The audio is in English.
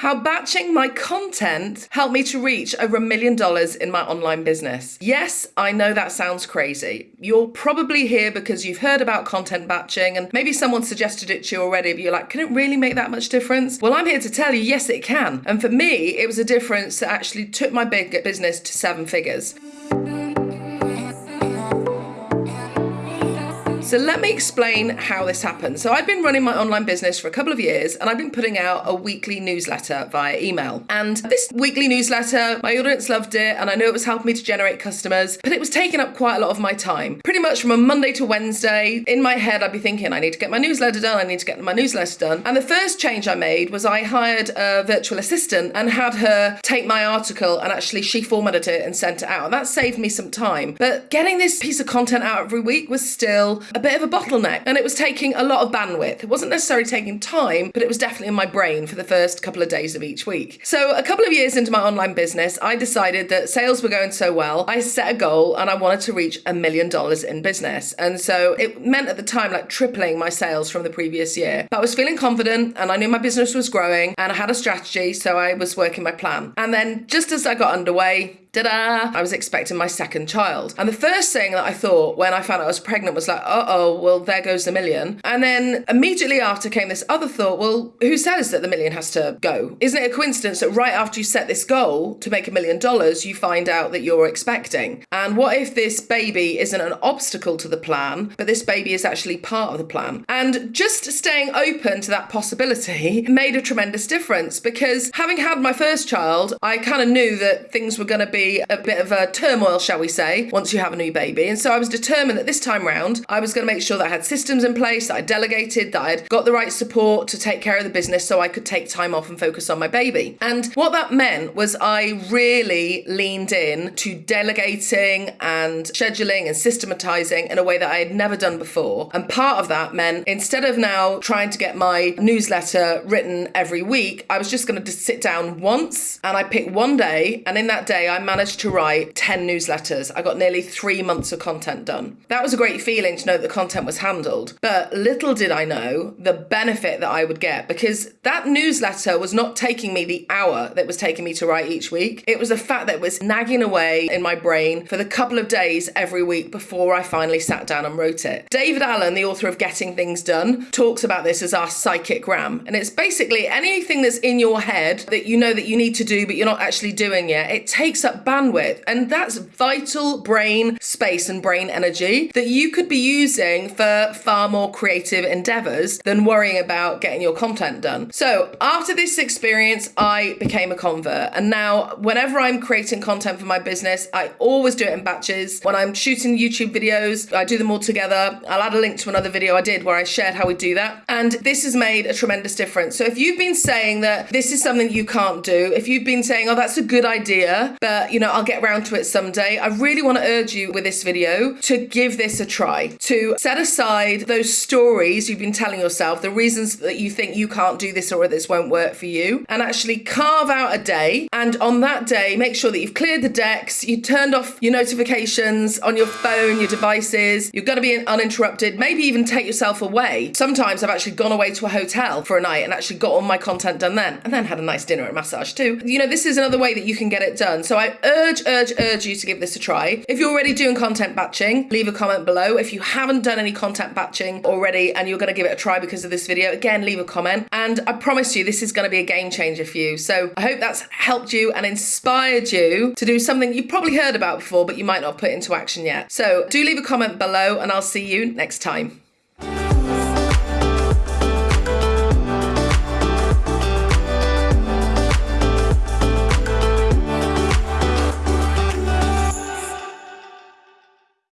how batching my content helped me to reach over a million dollars in my online business. Yes, I know that sounds crazy. You're probably here because you've heard about content batching and maybe someone suggested it to you already, but you're like, can it really make that much difference? Well, I'm here to tell you, yes, it can. And for me, it was a difference that actually took my big business to seven figures. So let me explain how this happened. So I've been running my online business for a couple of years and I've been putting out a weekly newsletter via email. And this weekly newsletter, my audience loved it and I know it was helping me to generate customers, but it was taking up quite a lot of my time. Pretty much from a Monday to Wednesday, in my head, I'd be thinking, I need to get my newsletter done, I need to get my newsletter done. And the first change I made was I hired a virtual assistant and had her take my article and actually she formatted it and sent it out. And that saved me some time. But getting this piece of content out every week was still a bit of a bottleneck and it was taking a lot of bandwidth. It wasn't necessarily taking time, but it was definitely in my brain for the first couple of days of each week. So, a couple of years into my online business, I decided that sales were going so well. I set a goal and I wanted to reach a million dollars in business. And so it meant at the time like tripling my sales from the previous year. But I was feeling confident and I knew my business was growing and I had a strategy, so I was working my plan. And then just as I got underway, da-da, I was expecting my second child. And the first thing that I thought when I found out I was pregnant was like, uh-oh, well, there goes the million. And then immediately after came this other thought, well, who says that the million has to go? Isn't it a coincidence that right after you set this goal to make a million dollars, you find out that you're expecting? And what if this baby isn't an obstacle to the plan, but this baby is actually part of the plan? And just staying open to that possibility made a tremendous difference because having had my first child, I kind of knew that things were going to be be a bit of a turmoil, shall we say, once you have a new baby. And so I was determined that this time round, I was going to make sure that I had systems in place, that I delegated, that I'd got the right support to take care of the business so I could take time off and focus on my baby. And what that meant was I really leaned in to delegating and scheduling and systematizing in a way that I had never done before. And part of that meant instead of now trying to get my newsletter written every week, I was just going to sit down once and I picked one day. And in that day, I managed to write 10 newsletters. I got nearly three months of content done. That was a great feeling to know that the content was handled. But little did I know the benefit that I would get because that newsletter was not taking me the hour that was taking me to write each week. It was the fact that was nagging away in my brain for the couple of days every week before I finally sat down and wrote it. David Allen, the author of Getting Things Done, talks about this as our psychic RAM. And it's basically anything that's in your head that you know that you need to do, but you're not actually doing yet. It takes up bandwidth. And that's vital brain space and brain energy that you could be using for far more creative endeavors than worrying about getting your content done. So after this experience, I became a convert. And now, whenever I'm creating content for my business, I always do it in batches. When I'm shooting YouTube videos, I do them all together. I'll add a link to another video I did where I shared how we do that. And this has made a tremendous difference. So if you've been saying that this is something you can't do, if you've been saying, oh, that's a good idea, but you know, I'll get around to it someday. I really want to urge you with this video to give this a try, to set aside those stories you've been telling yourself, the reasons that you think you can't do this or this won't work for you, and actually carve out a day. And on that day, make sure that you've cleared the decks, you turned off your notifications on your phone, your devices, you're going to be uninterrupted, maybe even take yourself away. Sometimes I've actually gone away to a hotel for a night and actually got all my content done then, and then had a nice dinner and massage too. You know, this is another way that you can get it done. So I urge, urge, urge you to give this a try. If you're already doing content batching, leave a comment below. If you haven't done any content batching already and you're going to give it a try because of this video, again, leave a comment. And I promise you, this is going to be a game changer for you. So I hope that's helped you and inspired you to do something you've probably heard about before, but you might not put into action yet. So do leave a comment below and I'll see you next time.